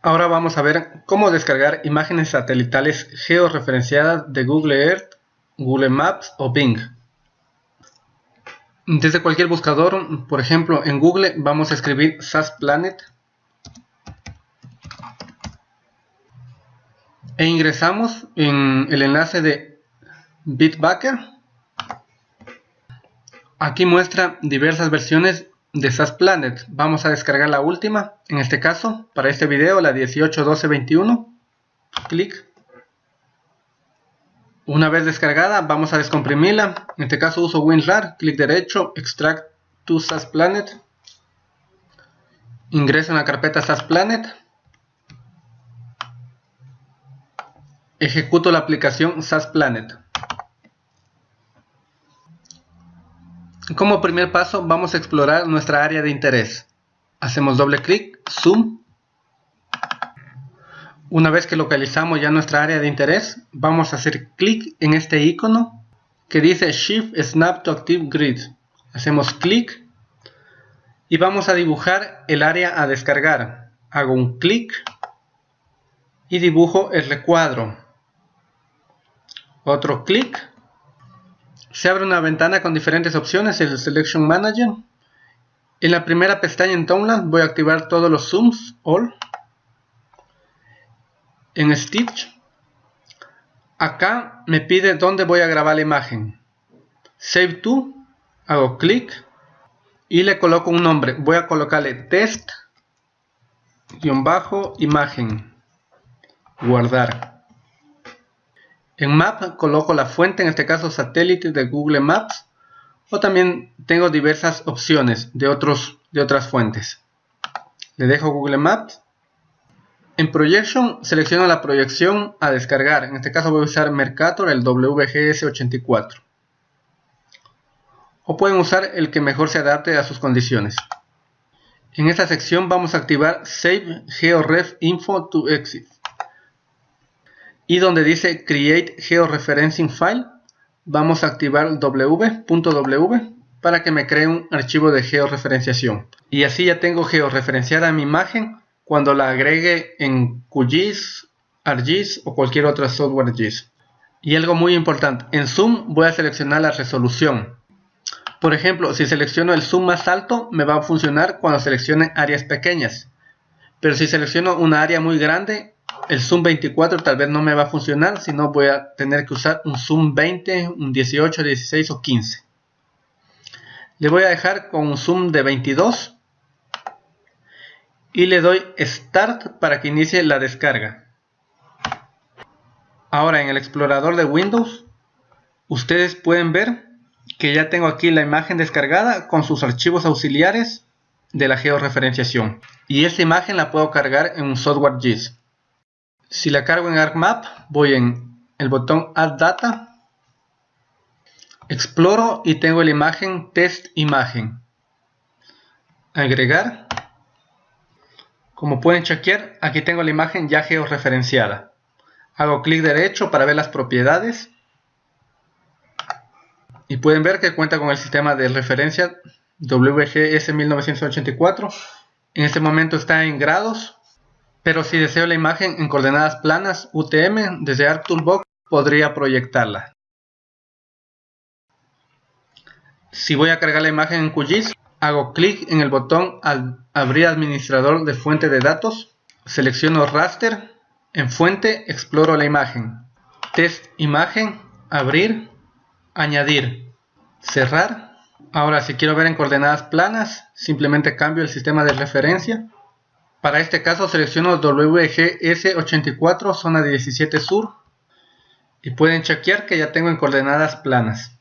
Ahora vamos a ver cómo descargar imágenes satelitales georreferenciadas de Google Earth, Google Maps o Bing. Desde cualquier buscador, por ejemplo en Google vamos a escribir SAS Planet e ingresamos en el enlace de Bitbacker. Aquí muestra diversas versiones de SAS Planet. Vamos a descargar la última, en este caso, para este video, la 18.12.21. Clic. Una vez descargada, vamos a descomprimirla. En este caso uso WinRAR, clic derecho, Extract to SAS Planet. Ingreso en la carpeta SAS Planet. Ejecuto la aplicación SAS Planet. Como primer paso vamos a explorar nuestra área de interés. Hacemos doble clic, zoom. Una vez que localizamos ya nuestra área de interés, vamos a hacer clic en este icono que dice Shift Snap to Active Grid. Hacemos clic y vamos a dibujar el área a descargar. Hago un clic y dibujo el recuadro. Otro clic se abre una ventana con diferentes opciones, el Selection Manager. En la primera pestaña en Townland voy a activar todos los zooms, all. En Stitch, acá me pide dónde voy a grabar la imagen. Save to, hago clic y le coloco un nombre. Voy a colocarle test, bajo, imagen, guardar. En Map coloco la fuente, en este caso satélite de Google Maps, o también tengo diversas opciones de, otros, de otras fuentes. Le dejo Google Maps. En Projection selecciono la proyección a descargar, en este caso voy a usar Mercator, el WGS84. O pueden usar el que mejor se adapte a sus condiciones. En esta sección vamos a activar Save GeoRef Info to Exit y donde dice Create Georeferencing File vamos a activar w.w para que me cree un archivo de georreferenciación y así ya tengo georreferenciada mi imagen cuando la agregue en QGIS, ArcGIS o cualquier otra software GIS. Y algo muy importante, en Zoom voy a seleccionar la resolución. Por ejemplo, si selecciono el zoom más alto, me va a funcionar cuando seleccione áreas pequeñas. Pero si selecciono una área muy grande, el zoom 24 tal vez no me va a funcionar, sino voy a tener que usar un zoom 20, un 18, 16 o 15. Le voy a dejar con un zoom de 22 y le doy Start para que inicie la descarga. Ahora en el explorador de Windows, ustedes pueden ver que ya tengo aquí la imagen descargada con sus archivos auxiliares de la georreferenciación. Y esta imagen la puedo cargar en un software GIS. Si la cargo en ArcMap, voy en el botón Add Data, exploro y tengo la imagen Test Imagen. Agregar. Como pueden chequear, aquí tengo la imagen ya georreferenciada. Hago clic derecho para ver las propiedades. Y pueden ver que cuenta con el sistema de referencia WGS 1984. En este momento está en grados pero si deseo la imagen en coordenadas planas UTM, desde ArcToolbox podría proyectarla. Si voy a cargar la imagen en QGIS, hago clic en el botón al abrir administrador de fuente de datos, selecciono raster, en fuente exploro la imagen, test imagen, abrir, añadir, cerrar. Ahora si quiero ver en coordenadas planas, simplemente cambio el sistema de referencia para este caso selecciono WGS84 zona 17 sur y pueden chequear que ya tengo en coordenadas planas.